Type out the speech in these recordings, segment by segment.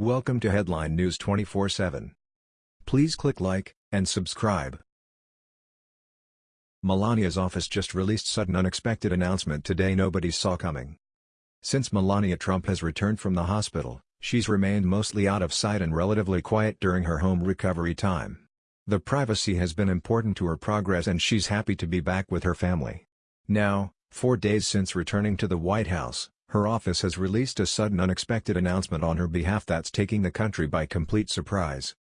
Welcome to Headline News 24/7. Please click like and subscribe. Melania's office just released sudden unexpected announcement today nobody saw coming. Since Melania Trump has returned from the hospital, she's remained mostly out of sight and relatively quiet during her home recovery time. The privacy has been important to her progress and she's happy to be back with her family. Now, four days since returning to the White House, her office has released a sudden unexpected announcement on her behalf that's taking the country by complete surprise.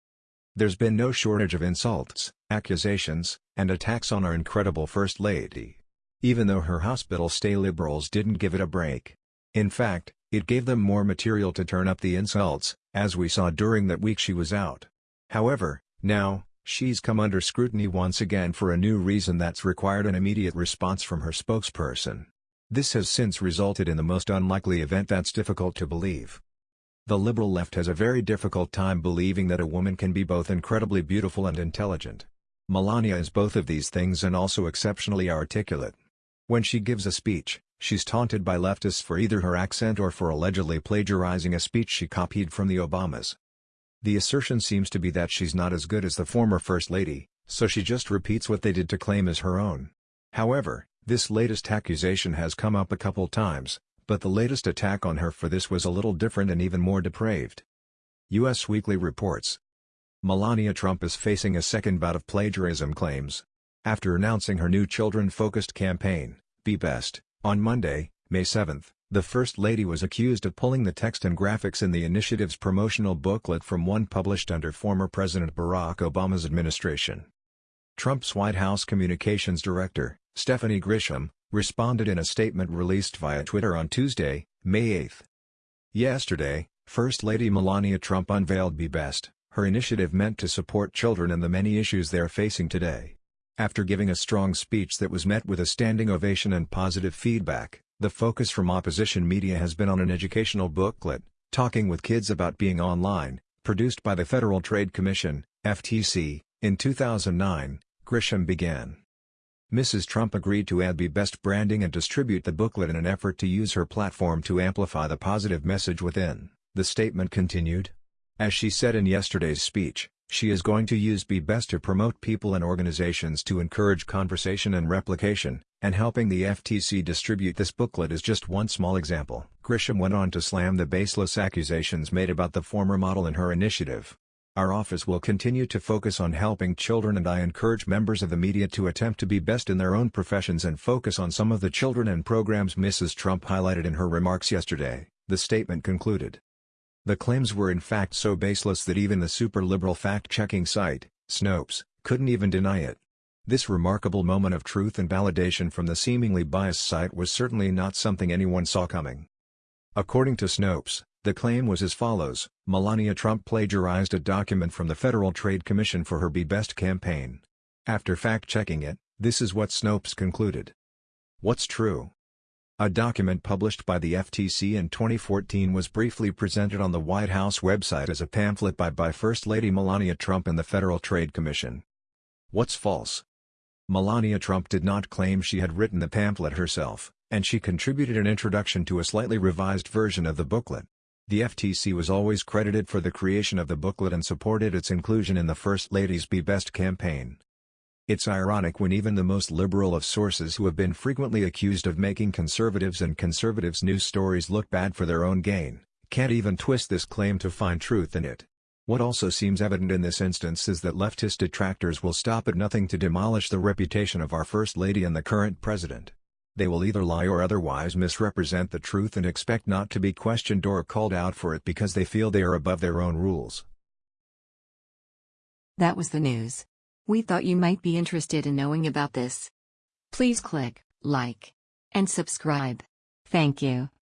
There's been no shortage of insults, accusations, and attacks on our incredible First Lady. Even though her hospital stay liberals didn't give it a break. In fact, it gave them more material to turn up the insults, as we saw during that week she was out. However, now, she's come under scrutiny once again for a new reason that's required an immediate response from her spokesperson. This has since resulted in the most unlikely event that's difficult to believe. The liberal left has a very difficult time believing that a woman can be both incredibly beautiful and intelligent. Melania is both of these things and also exceptionally articulate. When she gives a speech, she's taunted by leftists for either her accent or for allegedly plagiarizing a speech she copied from the Obamas. The assertion seems to be that she's not as good as the former First Lady, so she just repeats what they did to claim as her own. However, this latest accusation has come up a couple times, but the latest attack on her for this was a little different and even more depraved. U.S. Weekly reports. Melania Trump is facing a second bout of plagiarism claims. After announcing her new children-focused campaign, Be Best, on Monday, May 7, the First Lady was accused of pulling the text and graphics in the initiative's promotional booklet from one published under former President Barack Obama's administration. Trump's White House Communications Director, Stephanie Grisham, responded in a statement released via Twitter on Tuesday, May 8. Yesterday, First Lady Melania Trump unveiled Be Best, her initiative meant to support children and the many issues they're facing today. After giving a strong speech that was met with a standing ovation and positive feedback, the focus from opposition media has been on an educational booklet, Talking with Kids About Being Online, produced by the Federal Trade Commission, FTC, in 2009, Grisham began. Mrs. Trump agreed to add Be Best branding and distribute the booklet in an effort to use her platform to amplify the positive message within, the statement continued. As she said in yesterday's speech, she is going to use Be Best to promote people and organizations to encourage conversation and replication, and helping the FTC distribute this booklet is just one small example. Grisham went on to slam the baseless accusations made about the former model in her initiative. Our office will continue to focus on helping children and I encourage members of the media to attempt to be best in their own professions and focus on some of the children and programs Mrs. Trump highlighted in her remarks yesterday, the statement concluded. The claims were in fact so baseless that even the super-liberal fact-checking site, Snopes, couldn't even deny it. This remarkable moment of truth and validation from the seemingly biased site was certainly not something anyone saw coming. According to Snopes, the claim was as follows, Melania Trump plagiarized a document from the Federal Trade Commission for her Be Best campaign. After fact-checking it, this is what Snopes concluded. What's true? A document published by the FTC in 2014 was briefly presented on the White House website as a pamphlet by, by First Lady Melania Trump and the Federal Trade Commission. What's false? Melania Trump did not claim she had written the pamphlet herself, and she contributed an introduction to a slightly revised version of the booklet. The FTC was always credited for the creation of the booklet and supported its inclusion in the First Lady's Be Best campaign. It's ironic when even the most liberal of sources who have been frequently accused of making conservatives and conservatives' news stories look bad for their own gain, can't even twist this claim to find truth in it. What also seems evident in this instance is that leftist detractors will stop at nothing to demolish the reputation of our First Lady and the current president. They will either lie or otherwise misrepresent the truth and expect not to be questioned or called out for it because they feel they are above their own rules. That was the news. We thought you might be interested in knowing about this. Please click like and subscribe. Thank you.